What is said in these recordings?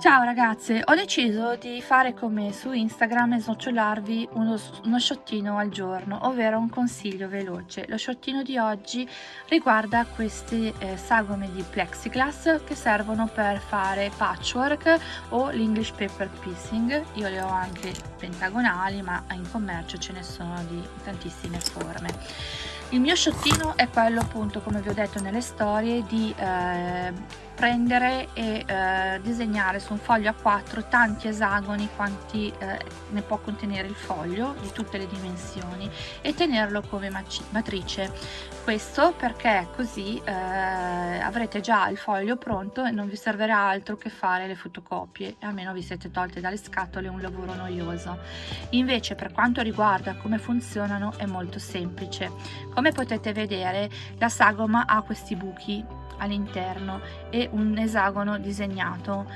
Ciao ragazze, ho deciso di fare come su Instagram e snocciolarvi uno, uno sciottino al giorno, ovvero un consiglio veloce. Lo sciottino di oggi riguarda queste eh, sagome di plexiglass che servono per fare patchwork o l'English paper piecing. Io le ho anche pentagonali, ma in commercio ce ne sono di tantissime forme. Il mio sciottino è quello appunto, come vi ho detto nelle storie, di eh, prendere e eh, disegnare su un foglio A4 tanti esagoni quanti eh, ne può contenere il foglio di tutte le dimensioni e tenerlo come matrice. Questo perché così eh, avrete già il foglio pronto e non vi servirà altro che fare le fotocopie almeno vi siete tolte dalle scatole un lavoro noioso. Invece per quanto riguarda come funzionano è molto semplice. Come potete vedere la sagoma ha questi buchi all'interno e un esagono disegnato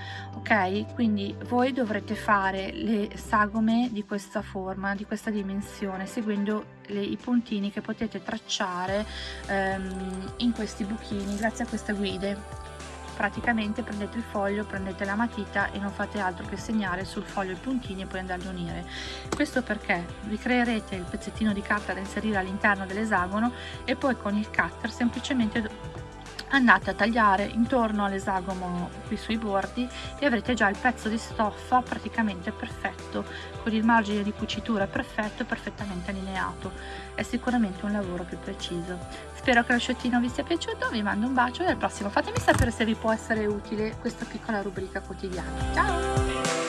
ok? Quindi voi dovrete fare le sagome di questa forma di questa dimensione seguendo le, i puntini che potete tracciare ehm, in questi buchini grazie a queste guide. Praticamente prendete il foglio, prendete la matita e non fate altro che segnare sul foglio i puntini e poi andarli a unire. Questo perché? Vi creerete il pezzettino di carta da inserire all'interno dell'esagono e poi con il cutter semplicemente andate a tagliare intorno all'esagono qui sui bordi e avrete già il pezzo di stoffa praticamente perfetto con il margine di cucitura perfetto perfettamente allineato. È sicuramente un lavoro più preciso. Spero che lo sciottino vi sia piaciuto vi mando un bacio e al prossimo fatemi sapere se vi può essere utile questa piccola rubrica quotidiana. Ciao